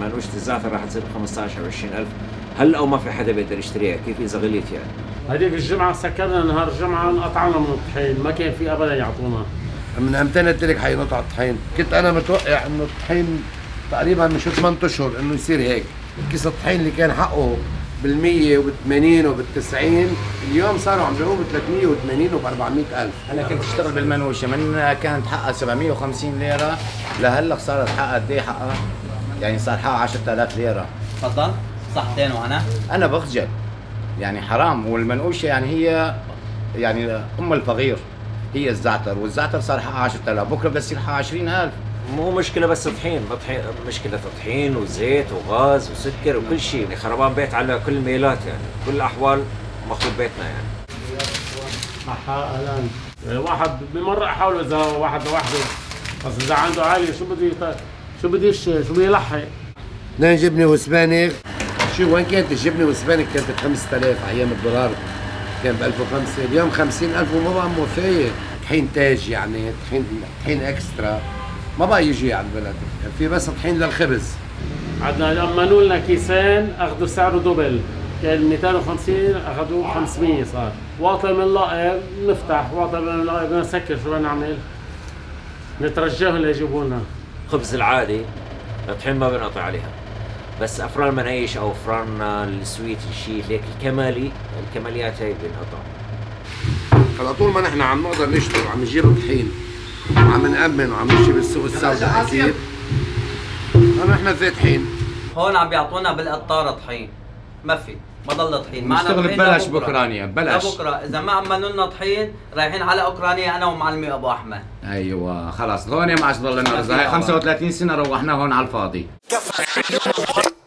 منوشة الزعتر راح تصير ب 15 أو 20000 هلا أو ما في حدا بيقدر يشتريها؟ كيف إذا غليت يعني؟ هذيك الجمعة سكرنا نهار الجمعة انقطعنا من الطحين. ما كان في ابدا يعطونا. من إمتى قلت لك حينقطع الطحين. كنت أنا متوقع إنه الطحين تقريبا من شو 8 أشهر إنه يصير هيك. كيس الطحين اللي كان حقه بال100 وبال80 وبال90 اليوم صاروا عم بيعوه ب380 وب 400 ألف. أنا كنت اشتغل بالمنوشة من كانت حقها 750 ليرة لهلأ صارت حقها قد إيه حقها؟ يعني صار حقها 10000 ليرة. تفضل. صحتين وأنا أنا بخجل يعني حرام. والمنقوشه يعني هي يعني أم الفقير. هي الزعتر. والزعتر صار حقها 10000 بكرة بده يصير حقها 20000 مو مشكلة بس طحين. بطحين مشكلة طحين وزيت وغاز وسكر وكل شيء. يعني خربان بيت على كل الميلات يعني. كل الأحوال مخروب بيتنا يعني. الان واحد بمرة أحاول إذا واحد لوحده. بس إذا عنده عالية شو بده شو بده يش- شو بده يلحق اثنين جبنه وسبانخ شو وين كانت الجبنة والسبانخ كانت ب 5000 أيام الدولار. كان ب 1005 اليوم 50000 وما بقى موفيه طحين تاج يعني طحين طحين إكسترا. ما بقى يجي على البلد. في بس طحين للخبز. عندنا لما لنا كيسين أخذوا سعره دبل كان 250 أخذوه 500 صار. واطي من لقب نفتح. واطي من بدنا نسكر شو بدنا نعمل؟ نترجاهم ليجيبوا لنا خبز العادي الطحين ما بنقطع عليها. بس أفران المنايش أو أفران السويت الشيء هيك الكمالي الكماليات هي بنقطع على طول ما نحن عم نقدر نشتغل وعم نجيب طحين وعم نأمن وعم نمشي بالسوق السوداء أكيد نحن فاتحين هون عم بيعطونا بالقطارة طحين. ما في. ما ضل طحين. معنا نشتغل طحين ببلاش لبكرة. بأوكرانيا، ببلاش. لبكرة. إذا ما عملوا لنا طحين رايحين على أوكرانيا أنا ومعلمي أبو أحمد. أيوه خلاص. هون ما عادش ضل لنا رزق هاي 35 سنة روحنا هون على الفاضي.